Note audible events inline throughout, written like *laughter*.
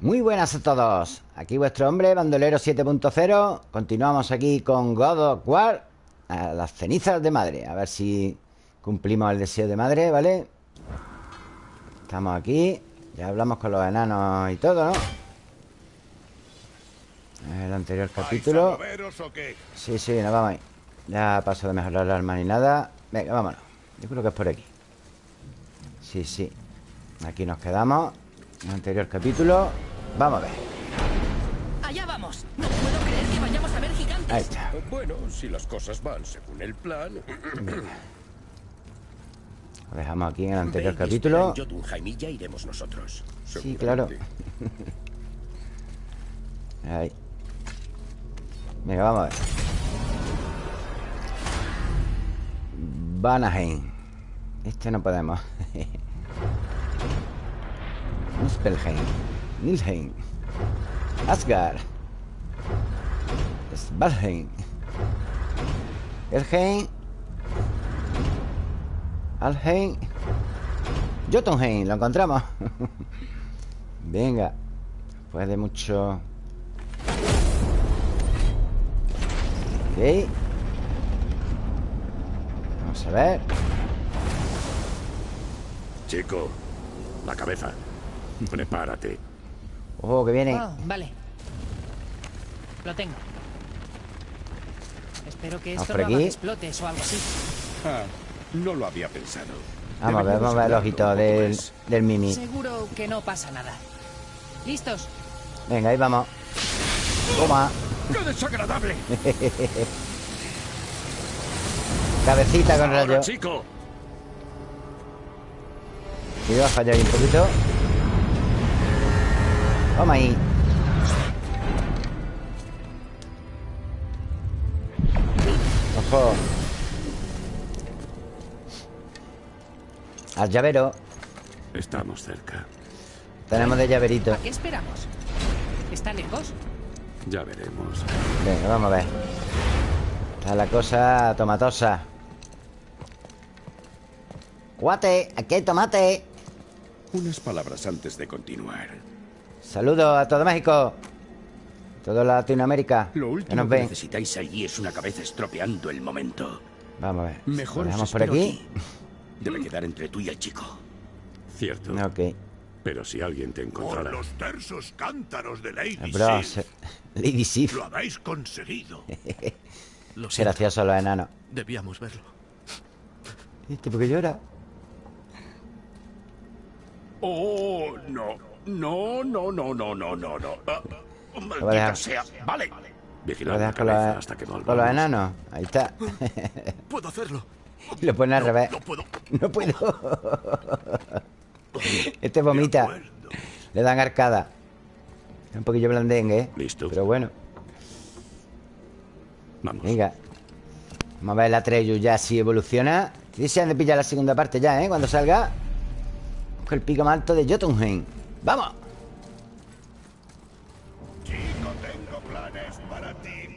Muy buenas a todos. Aquí vuestro hombre, Bandolero 7.0 Continuamos aquí con God of War A las cenizas de madre. A ver si cumplimos el deseo de madre, ¿vale? Estamos aquí. Ya hablamos con los enanos y todo, ¿no? El anterior capítulo. Sí, sí, nos vamos ahí Ya paso de mejorar la arma ni nada. Venga, vámonos. Yo creo que es por aquí. Sí, sí. Aquí nos quedamos el anterior capítulo. Vamos a ver. Allá vamos. No puedo creer que vayamos a ver gigantes. Ahí está. Bueno, si las cosas van según el plan. Lo dejamos aquí en el anterior Ve, capítulo. Jotunheim y ya iremos nosotros. Sí, claro. Ahí. Venga, vamos a ver. Vanaheim. Este no podemos *laughs* Muspelheim Nilheim Asgard Svalheim Elheim Alheim Jotunheim, lo encontramos. *laughs* Venga. Después de mucho. Ok. Vamos a ver. Chico La cabeza Prepárate. Oh, que viene. Oh, vale. Lo tengo. Espero que esto no explote o algo así. Ah, no lo había pensado. Vamos a ver, vamos a ver el ojito del, del Mimi. Seguro que no pasa nada. ¿Listos? Venga, ahí vamos. Toma. ¡Qué desagradable! *laughs* Cabecita con rayo. chico. Cuidado, falla ahí un poquito. Toma ahí. Ojo. Al llavero. Estamos cerca. Tenemos de llaverito. ¿A qué esperamos? ¿Está lejos? Ya veremos. Venga, vamos a ver. Está la cosa tomatosa. Guate, aquí hay tomate. Unas palabras antes de continuar Saludos a todo México. Toda Latinoamérica. Lo último que, necesitáis allí es una cabeza estropeando el momento. Vamos a ver. Mejor vamos por aquí. *laughs* Debe quedar entre tú y el chico. Cierto. Ok. Pero si alguien te encontrara... Por los tersos cántaros de Lady Bro, Sif. *laughs* Lady Sif. Lo habéis conseguido. *laughs* lo Gracioso los enanos. Debíamos verlo. ¿Este por qué llora? Oh, no. No, no, no, no, no, no, no. Uh, sea. Vale. Vigilar con, la, hasta que con los enanos. Ahí está. *laughs* Puedo hacerlo. Lo pone al revés. No puedo. No puedo. este vomita. Le dan arcada. un poquillo blandengue, ¿eh? Listo. Pero bueno. Vamos. Venga. Vamos a ver la Treyu ya si evoluciona. han de pillar la segunda parte ya, ¿eh? Cuando salga. Con el pico más alto de Jotunheim. ¡Vamos! Chico, tengo planes para ti.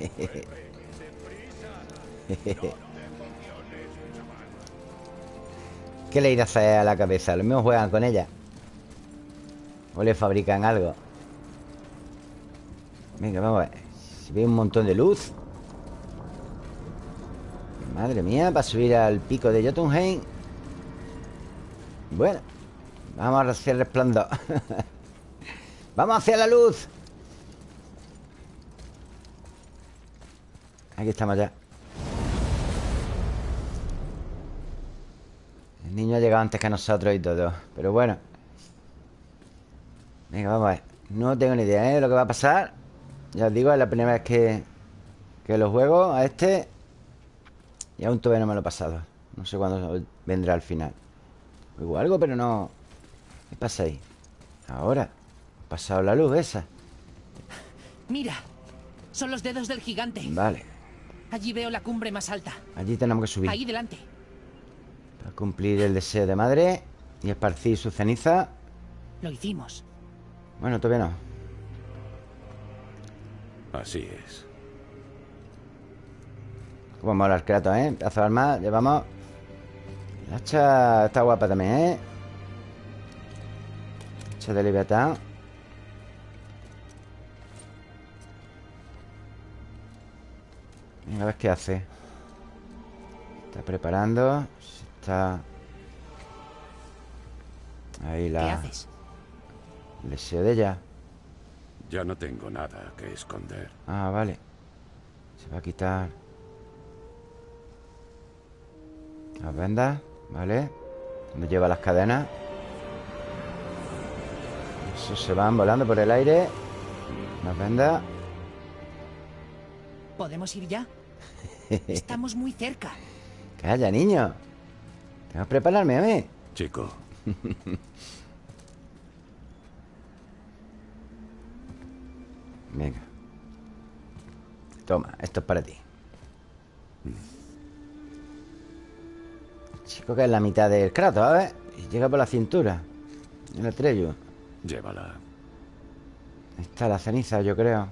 *laughs* ¿Qué le irá a hacer a la cabeza? Los mismos juegan con ella. O le fabrican algo. Venga, vamos a ver. Si ve un montón de luz. Madre mía, para subir al pico de Jotunheim. Bueno. Vamos hacia el resplandor. *laughs* Vamos hacia la luz. Aquí estamos ya. El niño ha llegado antes que nosotros y todo Pero bueno. Venga, vamos a ver. No tengo ni idea ¿eh? de lo que va a pasar. Ya os digo, es la primera vez que Que lo juego a este. Y aún todavía no me lo he pasado. No sé cuándo vendrá al final. Juego algo, pero no ¿Qué pasa ahí? Ahora Ha pasado la luz esa. Mira Son los dedos del gigante. Vale. Allí veo la cumbre más alta. Allí tenemos que subir. Ahí delante. Para cumplir el deseo de madre Y esparcir su ceniza. Lo hicimos. Bueno, todavía no. Así es. Como mola el Kratos, ¿eh? Pedazo de arma Llevamos. La hacha está guapa también, ¿eh? Hacha de Leviatán. Venga, a ver qué hace. Está preparando. Se Está. Ahí ¿Qué la. haces? Deseo de ella. Ya no tengo nada que esconder. Ah, vale. Se va a quitar. Las vendas, ¿vale? Donde lleva las cadenas. Eso se van volando por el aire. Las vendas. ¿Podemos ir ya? *laughs* Estamos muy cerca. Calla, niño. Tengo que prepararme a mí. Chico, *laughs* Venga. Toma, esto es para ti. Chico que es la mitad del crato, a ver. Y llega por la cintura. El estrello. Llévala. Ahí está la ceniza, yo creo.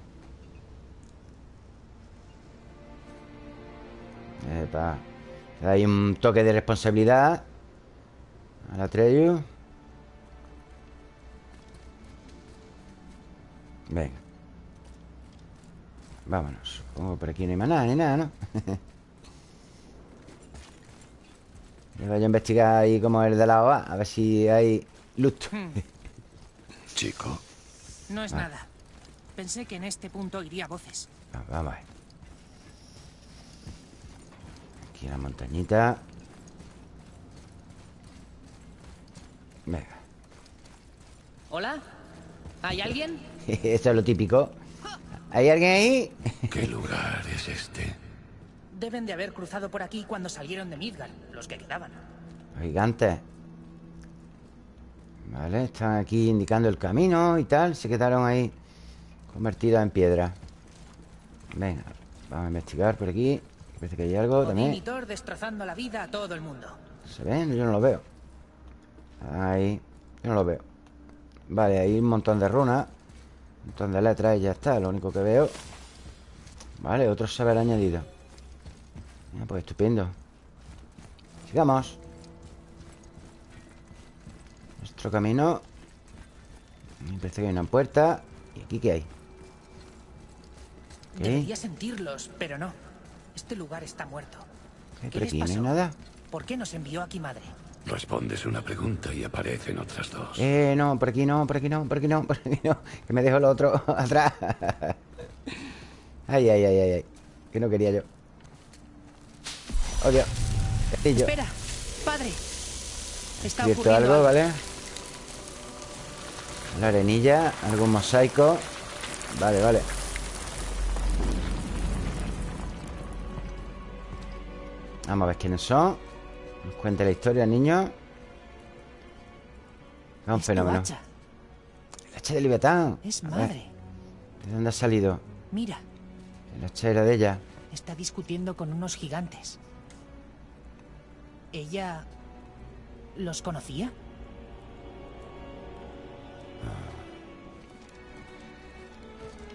Epa. Ahí un toque de responsabilidad. A la Atreyu. Venga. Vámonos. Supongo que por aquí no hay más nada ni nada, ¿no? *laughs* Yo voy a investigar ahí como el de la OA. A ver si hay loot. *laughs* Chico, No es nada. Pensé que en este punto iría voces. Ah, Vamos a ver. Aquí la montañita. Venga. ¿Hola? ¿Hay alguien? *laughs* Eso es lo típico. ¿Hay alguien ahí? ¿qué lugar es este? Deben de haber cruzado por aquí cuando salieron de Midgard, los que quedaban. Los gigantes. Vale, están aquí indicando el camino y tal. Se quedaron ahí convertidos en piedra. Venga, vamos a investigar por aquí. Parece que hay algo también. y Thor destrozando la vida a todo el mundo. ¿Se ven? Yo no lo veo. Ahí. Yo no lo veo. Vale, hay un montón de runas. Un montón de letras y ya está. Lo único que veo. Vale, otro saber añadido. Mira, pues estupendo. Sigamos. Nuestro camino. Me parece que hay una puerta. ¿Y aquí qué hay? ¿Qué? Debería sentirlos, pero no. Este lugar está muerto. ¿Qué? ¿Qué ¿Por les aquí no hay nada? ¿Por qué nos envió aquí madre? Respondes una pregunta y aparecen otras dos. Eh, no, por aquí no, por aquí no, por aquí no, *laughs* por aquí no. Que me dejo el otro *laughs* atrás. Ay, ay, ay, ay, ay. Que no quería yo. Oh, Dios. Castillo. Espera, padre. Está ocurriendo algo, ¿vale? La arenilla, algún mosaico. Vale, vale. Vamos a ver quiénes son. Nos cuente la historia, niño. Es un fenómeno. hacha. El hacha de Leviatán. Es madre. ¿De dónde ha salido? Mira, El hacha era de ella. está discutiendo con unos gigantes. ¿Ella los conocía?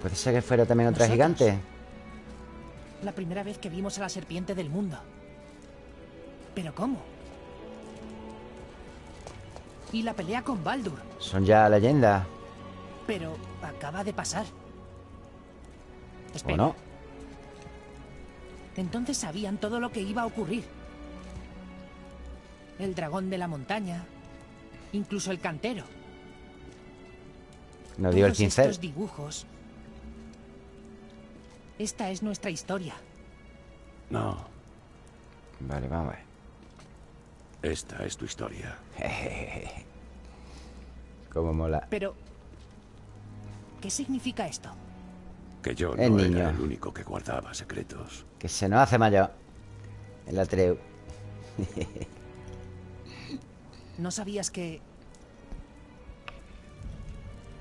Puede ser que fuera también otra Nosotros. gigante. La primera vez que vimos a la serpiente del mundo. ¿Pero cómo? Y la pelea con Baldur. Son ya leyendas. Pero acaba de pasar. ¿O Espera, no? entonces sabían todo lo que iba a ocurrir. El dragón de la montaña, incluso el cantero. Nos dio el pincel. estos dibujos. Esta es nuestra historia. No, Vale, vamos a ver. esta es tu historia. *laughs* Cómo mola. Pero, ¿qué significa esto? Que yo El no niño. era el único que guardaba secretos. Que se nos hace mayor. El Atreu. *laughs* ¿No sabías que...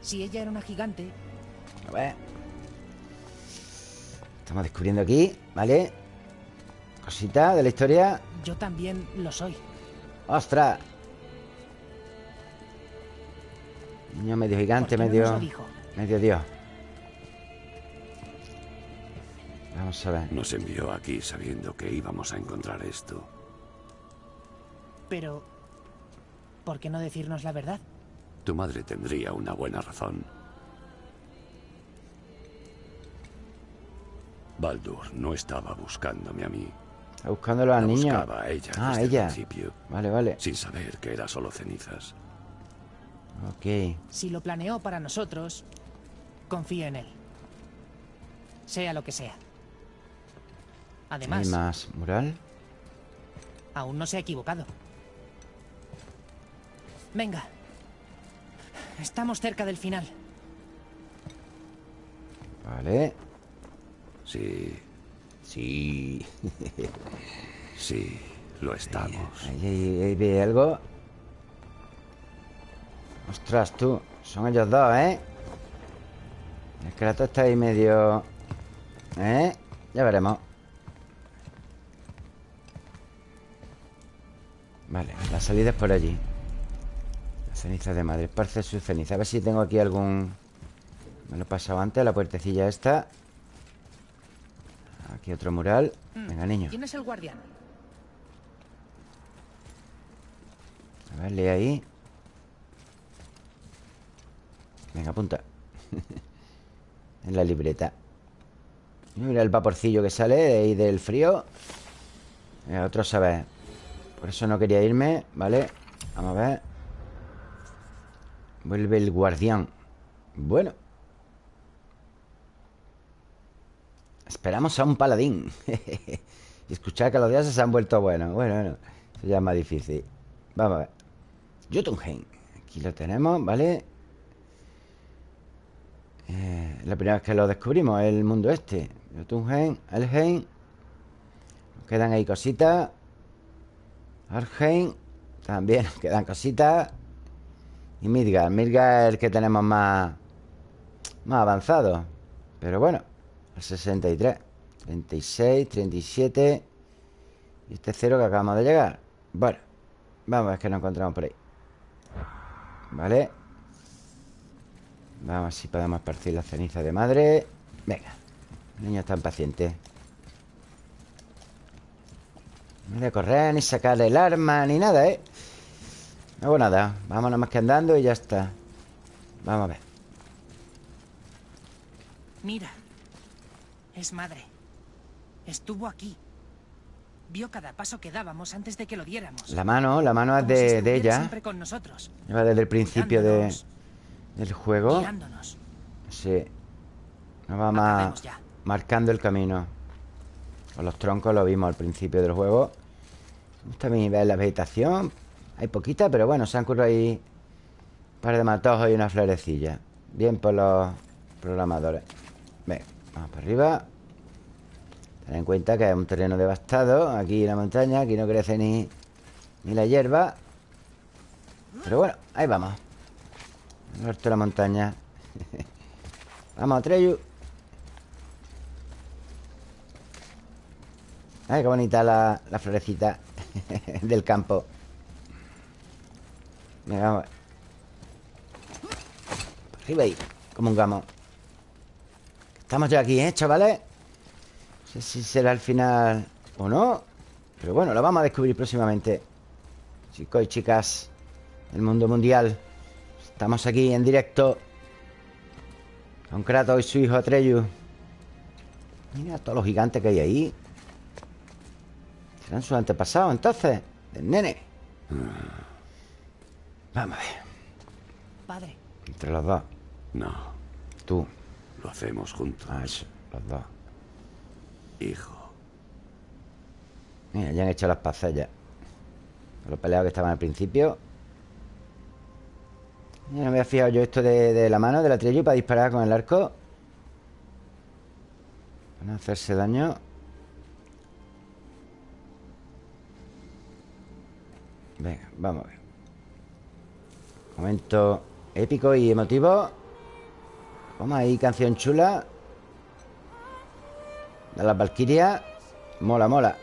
Si ella era una gigante, A ver. Estamos descubriendo aquí, ¿vale? Cosita de la historia. yo también lo soy. ¡Ostras! Niño medio gigante, ¿Por qué no nos medio. medio dios. Vamos a ver. Nos envió aquí sabiendo que íbamos a encontrar esto. Pero, ¿por qué no decirnos la verdad? Tu madre tendría una buena razón. Baldur no estaba buscándome a mí. Está buscándolo al La niño. buscaba a ella Ah, desde el ella. principio. Vale, vale. Sin saber que era solo cenizas. Ok. Si lo planeó para nosotros, confío en él. Sea lo que sea. Hay Además, más mural. aún no se ha equivocado. Venga. Estamos cerca del final. Vale. Sí, Sí. *laughs* sí, lo estamos. Ahí, ve algo. Ostras, tú. Son ellos dos, ¿eh? El Kratos está ahí medio... ¿Eh? Ya veremos. Vale, la salida es por allí. La ceniza de madre. Esparce su ceniza. A ver si tengo aquí algún... Me lo he pasado antes, la puertecilla esta. Aquí otro mural. Venga, niño. ¿Quién es el guardián? A ver, lee ahí. Venga, apunta. *laughs* en la libreta. Mira el vaporcillo que sale de ahí del frío. Venga, otro saber. Por eso no quería irme, ¿vale? Vamos a ver. Vuelve el guardián. Bueno. Esperamos a un paladín. *laughs* y escuchar que los dioses se han vuelto buenos. Bueno, bueno. Eso ya es más difícil. Vamos a ver. Jotunheim. Aquí lo tenemos, ¿vale? Eh, la primera vez que lo descubrimos, el mundo este. Jotunheim, Elheim. Nos quedan ahí cositas. Arheim. También nos quedan cositas. Y Midgard. Midgard es el que tenemos más, más avanzado. Pero bueno, 63. 36, 37. Y este cero que acabamos de llegar. Bueno, vamos a ver qué nos encontramos por ahí. Vale. Vamos a ver si podemos esparcir la ceniza de madre. Venga. El niño está impaciente. No voy a correr, ni sacar el arma, ni nada, ¿eh? No hago nada. Vamos nada más que andando y ya está. Vamos a ver. Mira. Es madre. Estuvo aquí. Vio cada paso que dábamos antes de que lo diéramos. La mano, la mano es de, ella. Siempre con nosotros. Lleva desde el principio de, del juego. guiándonos. Sí. Nos va ya. marcando el camino. Con los troncos lo vimos al principio del juego. Me gusta mí ver la vegetación. Hay poquita, pero bueno, se han currado ahí un par de matojos y una florecilla. Bien por los programadores. Venga, vamos para arriba. Ten en cuenta que es un terreno devastado. Aquí la montaña, aquí no crece ni, ni la hierba. Pero bueno, ahí vamos. Norte de la montaña. *laughs* Vamos, Treyu. Ay, qué bonita la, la florecita *laughs* del campo. Venga, vamos. Arriba ahí, como un gamo. Estamos ya aquí, ¿eh, chavales? No sé si será el final o no. Pero bueno, lo vamos a descubrir próximamente. Chicos y chicas del mundo mundial. Estamos aquí en directo. Con Kratos y su hijo Atreyu. Mira todos los gigantes que hay ahí. ¿Serán sus antepasados entonces? Del nene. Vamos a ver. Padre, Entre los dos. No, Tú. Lo hacemos juntos. Ah, eso. Los dos. Hijo, Mira, ya han hecho las. Con Los peleados que estaban al principio. Ya no me había fijado yo esto de, de la mano de la Atreyu para disparar con el arco. Para no hacerse daño. Venga, vamos a ver. Momento épico y emotivo. Vamos ahí, canción chula. De las Valkyrias. Mola, mola.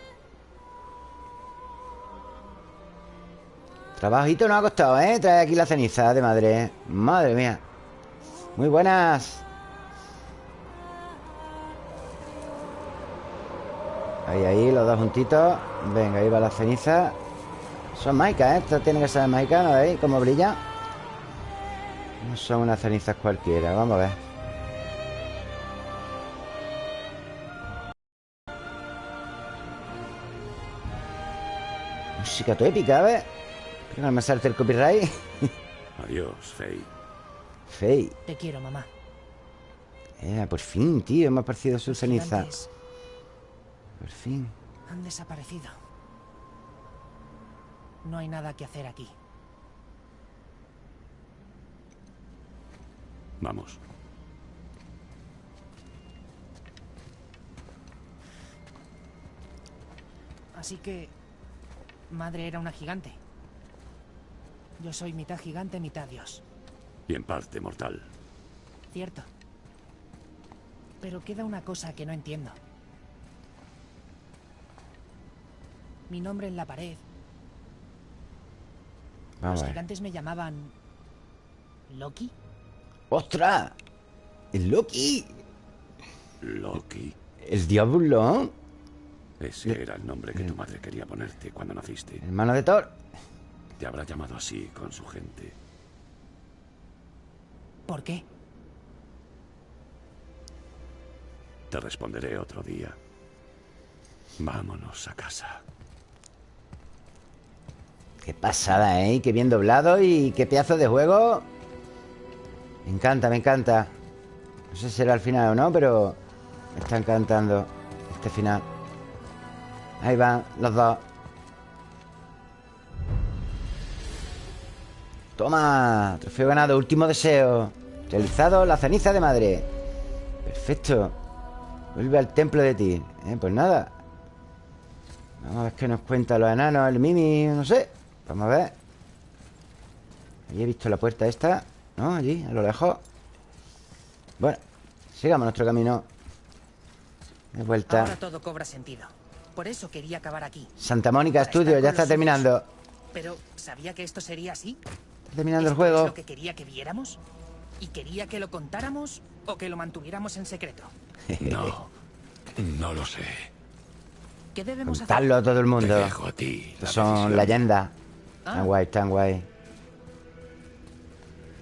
Trabajito nos ha costado, ¿eh? Traer aquí la ceniza de madre. ¿eh? Madre mía. Muy buenas. Ahí, ahí, los dos juntitos. Venga, ahí va la ceniza. Son maicas, ¿eh? Esto tiene que ser maicas, ¿no veis? Cómo brilla. No son unas cenizas cualquiera. Vamos a ver. Música todo épica, a ver. Creo que no me salte el copyright. Adiós, Faye. Fey. Te quiero, mamá. Eh, por fin, tío. Me ha parecido su ceniza. Gigantes Por fin. han desaparecido. No hay nada que hacer aquí. Vamos. Así que... Madre era una gigante. Yo soy mitad gigante, mitad dios. Y en parte mortal. Cierto. Pero queda una cosa que no entiendo. Mi nombre en la pared. Los gigantes me llamaban... ¿Loki? ¡Ostras! ¡El Loki! Loki. El diablo. Ese era el nombre que tu madre quería ponerte cuando naciste. Hermano de Thor. Te habrá llamado así con su gente. ¿Por qué? Te responderé otro día. Vámonos a casa. Qué pasada, ¿eh? Qué bien doblado y qué pedazo de juego. Me encanta, me encanta. No sé si será el final o no, pero me está encantando este final. Ahí van los dos. Toma, trofeo ganado, último deseo. Realizado la ceniza de madre. Perfecto. Vuelve al templo de ti. Eh, pues nada. Vamos a ver qué nos cuentan los enanos, el Mimi, no sé. Vamos a ver. Allí he visto la puerta esta, ¿no? Allí, a lo lejos. Bueno, sigamos nuestro camino. De vuelta. Ahora todo cobra sentido. Por eso quería acabar aquí. Santa Mónica Para Studio, ya está terminando. Pero, ¿sabía que esto sería así? Está terminando el ¿Esto es juego. lo que quería que viéramos? ¿Y quería que lo contáramos o que lo mantuviéramos en secreto? *laughs* No. No lo sé. ¿Qué debemos hacer? Contarlo a todo el Te mundo. dejo a ti. la son decisión. leyendas. Ah. Tan guay, tan guay.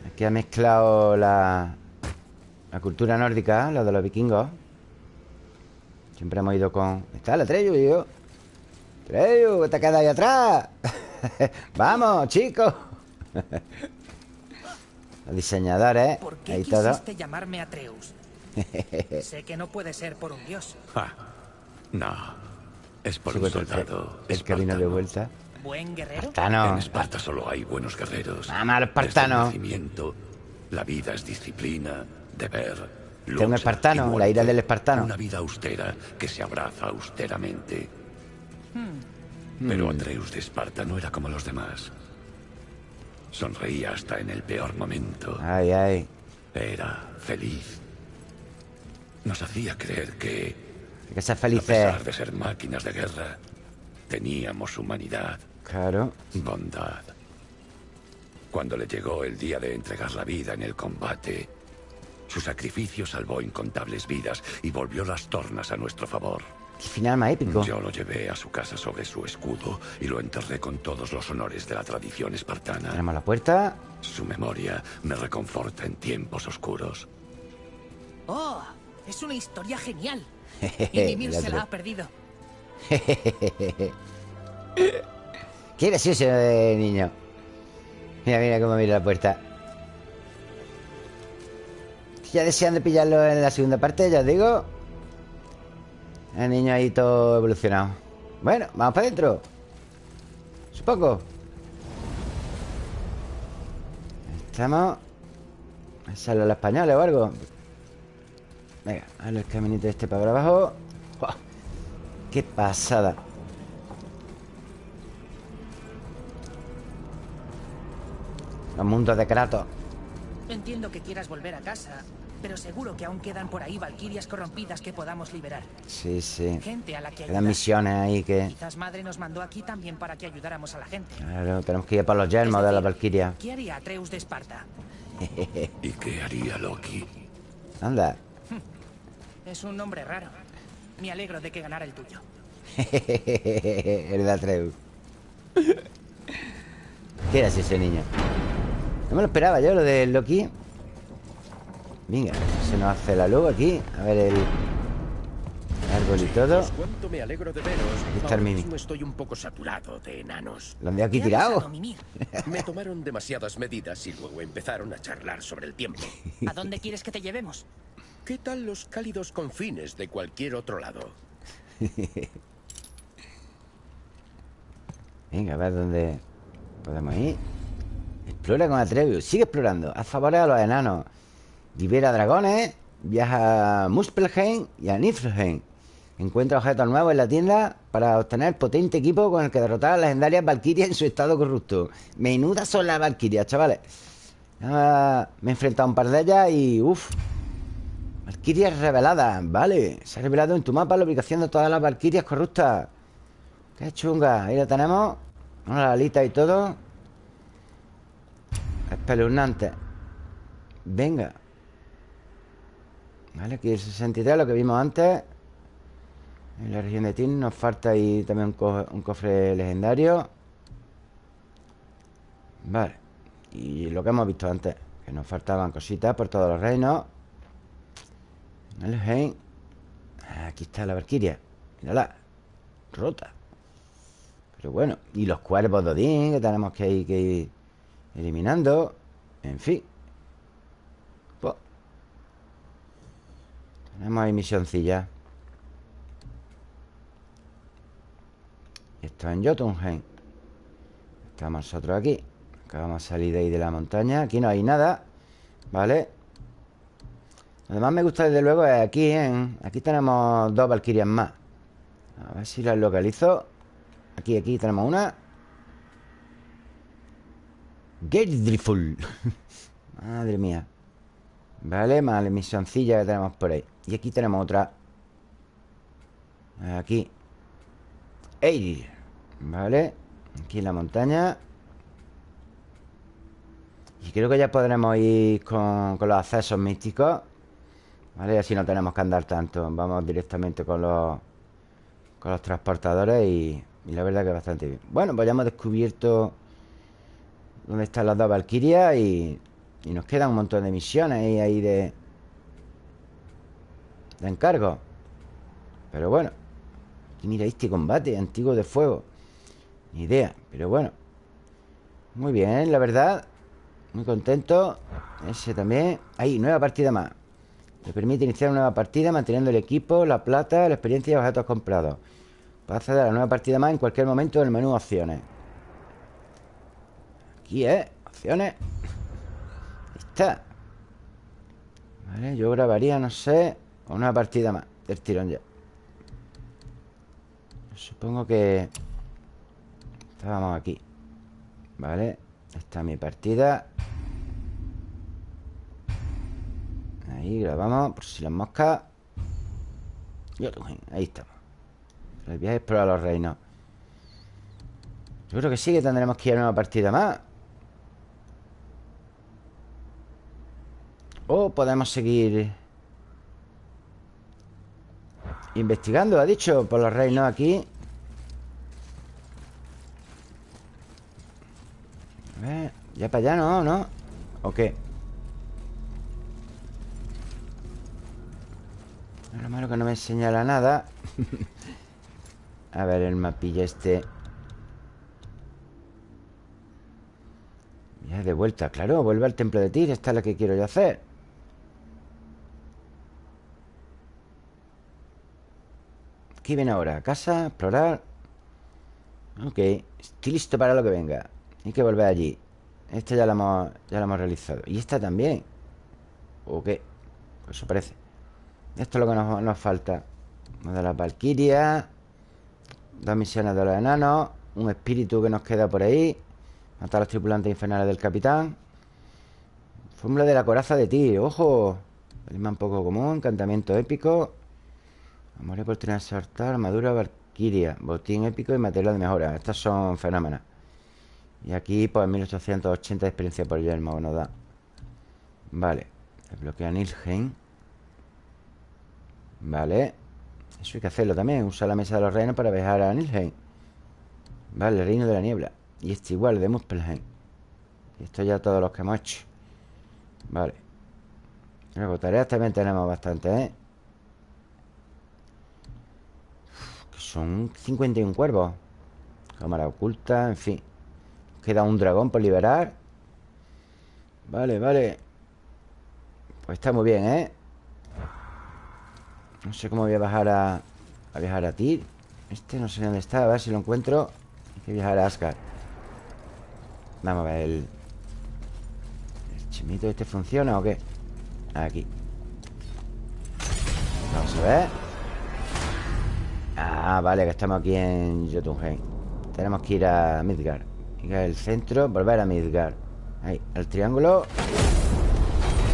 Aquí ha mezclado la, la cultura nórdica, la de los vikingos. Siempre hemos ido con... Está la Treyu, yo. Treyu, te quedas ahí atrás. *laughs* Vamos, chicos. *laughs* los diseñadores, ¿Por qué ahí todo. quisiste llamarme Atreus? *laughs* sé que no puede ser por un dios. Ah, no. Es por un pues, el- soldado. el camino de vuelta. ¿Buen guerrero? Espartano. En Esparta solo hay buenos guerreros. Vamos al Desde el espartano. nacimiento, la vida es disciplina, deber, es un lucha espartano, y la muerte. ira del espartano. Una vida austera que se abraza austeramente. Hmm. Pero Atreus de Esparta no era como los demás. Sonreía hasta en el peor momento. Ay, ay. Era feliz. Nos hacía creer que, que ser a felices. pesar de ser máquinas de guerra, teníamos humanidad. Claro. Bondad. Cuando le llegó el día de entregar la vida en el combate, su sacrificio salvó incontables vidas y volvió las tornas a nuestro favor. Qué final más épico. Yo lo llevé a su casa sobre su escudo y lo enterré con todos los honores de la tradición espartana. Tenemos la puerta. Su memoria me reconforta en tiempos oscuros. ¡Oh! Es una historia genial. *laughs* Y Mimir se la ha perdido. *laughs* Qué gracioso eh, niño. Mira, mira cómo mira la puerta. Ya desean de pillarlo en la segunda parte, ya os digo. El niño ahí todo evolucionado. Bueno, vamos para adentro. Supongo. Estamos. ¿Sale los españoles o algo? Venga, a el caminito este para abajo. ¡Qué pasada! Los mundos de Kratos. Entiendo que quieras volver a casa, pero seguro que aún quedan por ahí valquirias corrompidas que podamos liberar. Sí, sí. Gente a la que Quedan misiones ahí que... Quizás madre nos mandó aquí también para que ayudáramos a la gente. Claro, tenemos que ir por los yermos de la Valquiria. ¿Qué haría Atreus de Esparta? *laughs* ¿Y qué haría Loki? Anda. Es un nombre raro. Me alegro de que ganara el tuyo. *laughs* el de Atreus. ¿Qué era ese niño? No me lo esperaba yo, lo de Loki Venga, se nos hace la luz aquí A ver el árbol y todo Cuánto me alegro de veros. Aquí está el Mimi. estoy un poco saturado de enanos. Lo han de aquí tirado. *laughs* Me tomaron demasiadas medidas y luego empezaron a charlar sobre el tiempo. *laughs* ¿A dónde quieres que te llevemos? ¿Qué tal los cálidos confines de cualquier otro lado? *laughs* Venga, a ver dónde podemos ir Explora con Atrevius Sigue explorando. Haz favores a los enanos. Libera dragones Viaja a Muspelheim y a Niflheim. Encuentra objetos nuevos en la tienda Para obtener potente equipo con el que derrotar a las legendarias Valkyrias en su estado corrupto. Menudas son las Valkyrias, chavales. Ah, Me he enfrentado a un par de ellas y... Uf Valkyrias reveladas Vale. Se ha revelado en tu mapa la ubicación de todas las Valkyrias corruptas. Qué chunga. Ahí la tenemos. Una alita y todo Espeluznante. Venga. Vale, aquí el 63 Lo que vimos antes. En la región de Tin Nos falta ahí también un, co- un cofre legendario. Vale. Y lo que hemos visto antes Que nos faltaban cositas por todos los reinos. Aquí está la Valkyria Mírala. Rota. Pero bueno, y los cuervos de Odín que tenemos que ir, que ir eliminando. En fin. Tenemos ahí misioncilla. Y esto en Jotunheim. Estamos nosotros aquí. Acabamos de salir de ahí de la montaña. Aquí no hay nada. ¿Vale? Lo que más me gusta desde luego es aquí, en... Aquí tenemos dos Valkyrias más. A ver si las localizo. Aquí, aquí tenemos una Gerdriful *laughs* Madre mía. Vale, más la misioncilla que tenemos por ahí. Y aquí tenemos otra. Aquí. Eir Vale. Aquí en la montaña. Y creo que ya podremos ir con, los accesos místicos. Vale, así no tenemos que andar tanto. Vamos directamente con los Con los transportadores y y la verdad que bastante bien. Bueno, pues ya hemos descubierto Dónde están las dos Valkyrias y, y nos quedan un montón de misiones ahí, ahí de De encargo. Pero bueno Aquí mira este combate antiguo de fuego Ni idea, pero bueno. Muy bien, la verdad Muy contento. Ese también. Ahí, nueva partida más. Le permite iniciar una nueva partida manteniendo el equipo, la plata, la experiencia y los objetos comprados. Puede acceder a la nueva partida más en cualquier momento en el menú opciones. Aquí, ¿eh? Opciones. Ahí está. Vale, yo grabaría, no sé, una partida más del tirón ya. Supongo que... Estábamos aquí. Vale. Esta es mi partida. Ahí grabamos, por si las moscas. Jotunheim, ahí estamos. El viaje es explorar los reinos. Yo creo que sí que tendremos que ir a una partida más. O podemos seguir investigando, ha dicho, por los reinos aquí. A ver, ya para allá no, ¿no? ¿O qué? Lo malo que no me señala nada. *laughs* A ver el mapilla este Ya de vuelta, claro Vuelve al templo de Tyr Esta es la que quiero yo hacer Viene ahora Casa, explorar Ok Estoy listo para lo que venga. Hay que volver allí. Esta ya la hemos, ya hemos realizado. Y esta también ¿O qué? Pues eso parece. Esto es lo que nos, falta. Una de las Valkyrias Dos misiones de los enanos Un espíritu que nos queda por ahí Matar a los tripulantes infernales del capitán. Fórmula de la coraza de ti ¡Ojo! Talismán poco común Encantamiento épico Amor y oportunidad de soltar Armadura valquiria Botín épico y material de mejora. Estas son fenómenos Y aquí pues 1880 de experiencia por yermo que nos da Vale Desbloquea Nilheim Vale eso hay que hacerlo también Usar la mesa de los reinos para viajar a Nilheim Vale, el reino de la niebla. Y este igual, de Muspelheim. Y esto ya todos los que hemos hecho. Vale. Luego tareas también tenemos bastante, ¿eh? Son 51 cuervos. Cámara oculta, en fin. Queda un dragón por liberar. Vale, vale. Pues está muy bien, ¿eh? No sé cómo voy a bajar a... A viajar a Tyr Este no sé dónde está, a ver si lo encuentro. Hay que viajar a Asgard. Vamos a ver el... ¿El chimito este funciona o qué? Aquí. Vamos a ver Ah, vale, que estamos aquí en Jotunheim Tenemos que ir a Midgard Ir al centro, volver a Midgard Ahí, el triángulo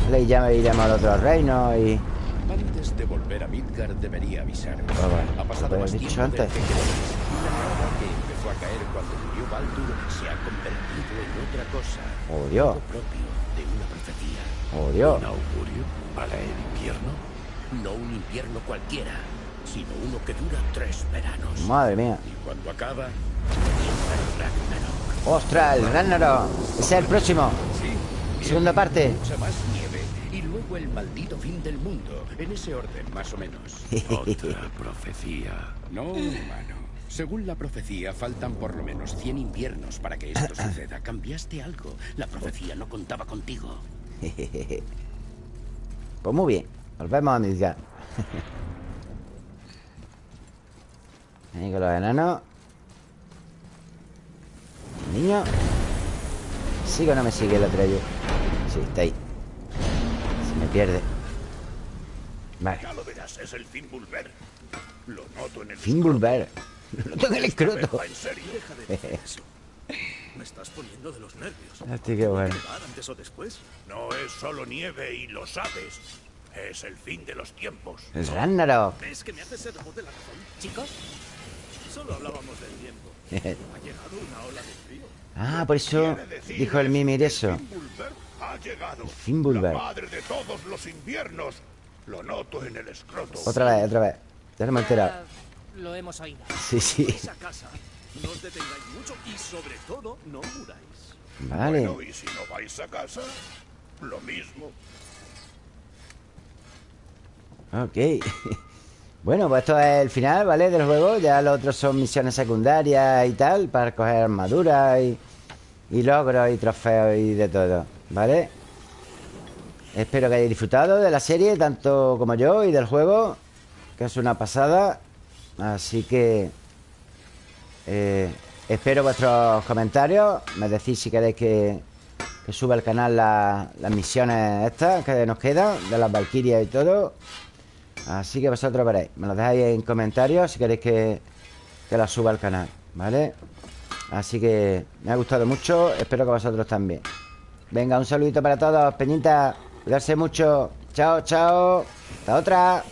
Vale, y ya me iremos al otro reino y... Antes de volver a Midgard debería avisar. Ah, bueno, ha pasado más dicho tiempo antes. que que empezó a caer cuando murió Baldur se ha convertido en otra cosa. Oh, Dios. Propio de una profecía. Oh, Dios ¿Un augurio para el invierno? No un invierno cualquiera, sino uno que dura tres veranos. Madre mía Y cuando acaba, el Ragnarok. ¡Ostras, el Ragnarok! Es el próximo Sí, Segunda parte mucha más nieve. Y luego el maldito fin del mundo. En ese orden, más o menos. *laughs* Otra profecía. No, humano. Según la profecía, faltan por lo menos 100 inviernos para que esto *coughs* suceda. Cambiaste algo. La profecía no contaba contigo. *laughs* Pues muy bien Volvemos a Midgard *laughs* Ahí con los enanos ¿El niño? ¿Sigue o no me sigue el atreyo? Sí, está ahí Se me pierde Vale Ya lo verás, es el Fimbulver. Lo noto en el Fimbulver Lo tengo en el *laughs* escroto ¿En serio? Deja de *laughs* eso. Me estás poniendo de los nervios. Hostia, qué bueno ¿Nevar antes o después? No es solo nieve y lo sabes. Es el fin de los tiempos. El Ragnarok ¿Ves que me haces voz de la razón? Chicos, Solo hablábamos del tiempo. *laughs* Ha llegado una ola de frío. Ah, por eso dijo el Mimir eso Fimbulver ha llegado. Fimbulver. La madre de todos los inviernos. Lo noto en el escroto. Otra vez, otra vez Ya no me he enterado ah, lo hemos oído. Sí, sí Esa casa. No os detengáis mucho y sobre todo no muráis. Vale Bueno, y si no vais a casa, lo mismo. Ok *laughs* Bueno, pues esto es el final, ¿vale? Del juego Ya los otros son misiones secundarias y tal Para coger armaduras y, y logros y trofeos y de todo ¿Vale? Espero que hayáis disfrutado de la serie Tanto como yo y del juego Que es una pasada Así que eh, Espero vuestros comentarios Me decís si queréis que, que suba al canal la- las misiones estas Que nos quedan De las Valkyrias y todo Así que vosotros veréis. Me lo dejáis en comentarios si queréis que, que la suba al canal ¿Vale? Así que me ha gustado mucho. Espero que vosotros también. Venga, un saludito para todos Peñita, cuidarse mucho. Chao, chao. Hasta otra